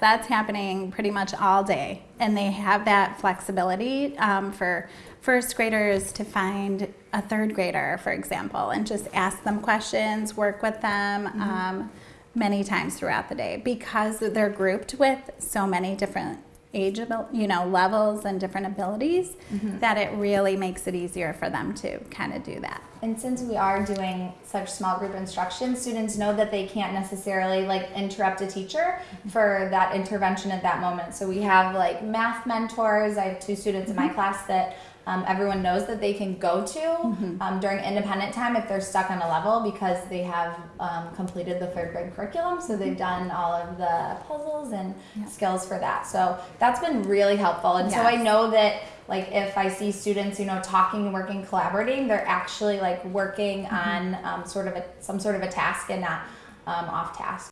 That's happening pretty much all day, and they have that flexibility um, for first graders to find a third grader, for example, and just ask them questions, work with them um, many times throughout the day because they're grouped with so many different age, you know, levels and different abilities mm-hmm. that it really makes it easier for them to kind of do that. And since we are doing such small group instruction, students know that they can't necessarily like interrupt a teacher mm-hmm. for that intervention at that moment. So we have like math mentors. I have two students in my mm-hmm. class that um, everyone knows that they can go to um, during independent time if they're stuck on a level because they have um, completed the third grade curriculum. So they've done all of the puzzles and skills for that. So that's been really helpful. And so I know that like if I see students, you know, talking, and working, collaborating, they're actually like working on um, sort of a, some sort of a task and not um, off task.